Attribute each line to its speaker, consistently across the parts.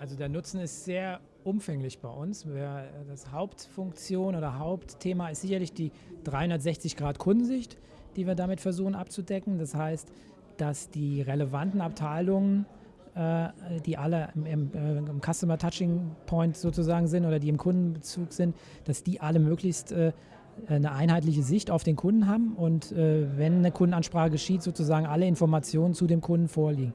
Speaker 1: Also der Nutzen ist sehr umfänglich bei uns. Das Hauptfunktion oder Hauptthema ist sicherlich die 360-Grad-Kundensicht, die wir damit versuchen abzudecken. Das heißt, dass die relevanten Abteilungen, äh, die alle äh, im, Customer Touching Point sozusagen sind oder die im Kundenbezug sind, dass die alle möglichst äh, eine einheitliche Sicht auf den Kunden haben und wenn eine Kundenansprache geschieht, sozusagen alle Informationen zu dem Kunden vorliegen.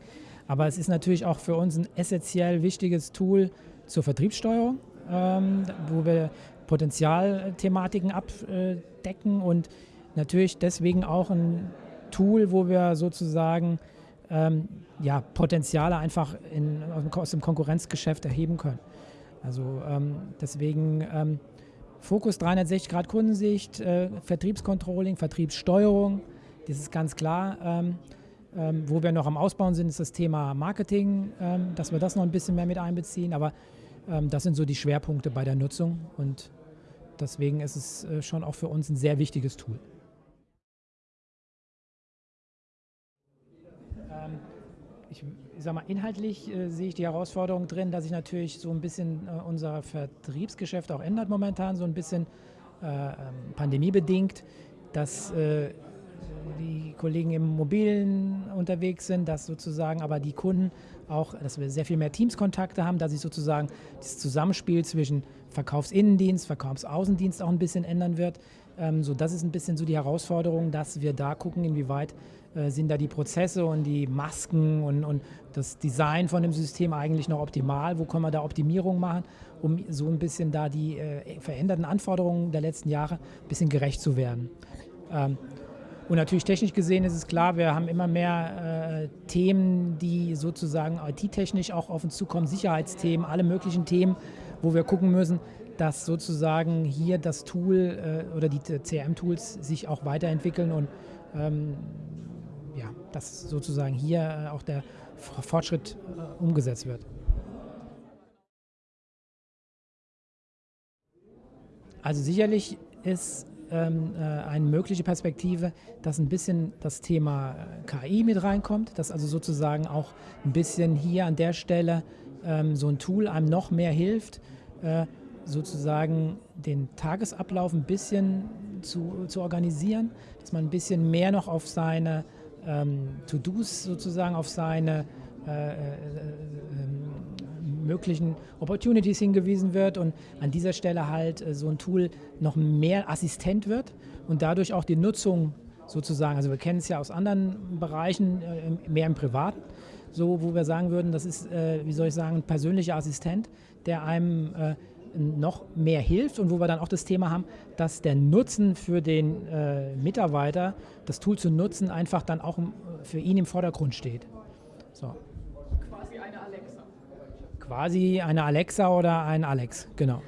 Speaker 1: Aber es ist natürlich auch für uns ein essentiell wichtiges Tool zur Vertriebssteuerung, ähm, wo wir Potenzialthematiken abdecken und natürlich deswegen auch ein Tool, wo wir sozusagen ähm, ja, Potenziale einfach in, aus dem Konkurrenzgeschäft erheben können. Also ähm, deswegen ähm, Fokus 360 Grad Kundensicht, äh, Vertriebscontrolling, Vertriebssteuerung, das ist ganz klar. Ähm, ähm, wo wir noch am Ausbauen sind, ist das Thema Marketing, ähm, dass wir das noch ein bisschen mehr mit einbeziehen. Aber ähm, das sind so die Schwerpunkte bei der Nutzung und deswegen ist es äh, schon auch für uns ein sehr wichtiges Tool. Ähm, ich, ich sag mal, inhaltlich äh, sehe ich die Herausforderung drin, dass sich natürlich so ein bisschen äh, unser Vertriebsgeschäft auch ändert momentan, so ein bisschen äh, ähm, pandemiebedingt, dass äh, die Kollegen im Mobilen unterwegs sind, dass sozusagen aber die Kunden auch, dass wir sehr viel mehr Teamskontakte haben, dass sich sozusagen das Zusammenspiel zwischen Verkaufsinnendienst, Verkaufsaußendienst auch ein bisschen ändern wird. Ähm, so, das ist ein bisschen so die Herausforderung, dass wir da gucken, inwieweit äh, sind da die Prozesse und die Masken und, und das Design von dem System eigentlich noch optimal, wo können wir da Optimierung machen, um so ein bisschen da die äh, veränderten Anforderungen der letzten Jahre ein bisschen gerecht zu werden. Ähm, und natürlich technisch gesehen ist es klar, wir haben immer mehr äh, Themen, die sozusagen IT-technisch auch auf uns zukommen, Sicherheitsthemen, alle möglichen Themen, wo wir gucken müssen, dass sozusagen hier das Tool äh, oder die CRM-Tools sich auch weiterentwickeln und ähm, ja, dass sozusagen hier äh, auch der Fortschritt äh, umgesetzt wird. Also sicherlich ist ähm, äh, eine mögliche Perspektive, dass ein bisschen das Thema äh, KI mit reinkommt, dass also sozusagen auch ein bisschen hier an der Stelle ähm, so ein Tool einem noch mehr hilft, äh, sozusagen den Tagesablauf ein bisschen zu, zu organisieren, dass man ein bisschen mehr noch auf seine ähm, To-Dos sozusagen, auf seine äh, äh, möglichen Opportunities hingewiesen wird und an dieser Stelle halt äh, so ein Tool noch mehr Assistent wird und dadurch auch die Nutzung sozusagen, also wir kennen es ja aus anderen Bereichen, äh, mehr im Privaten, so wo wir sagen würden, das ist, äh, wie soll ich sagen, ein persönlicher Assistent, der einem noch mehr hilft und wo wir dann auch das Thema haben, dass der Nutzen für den Mitarbeiter, das Tool zu nutzen, einfach dann auch für ihn im Vordergrund steht. So quasi eine Alexa oder ein Alex, genau.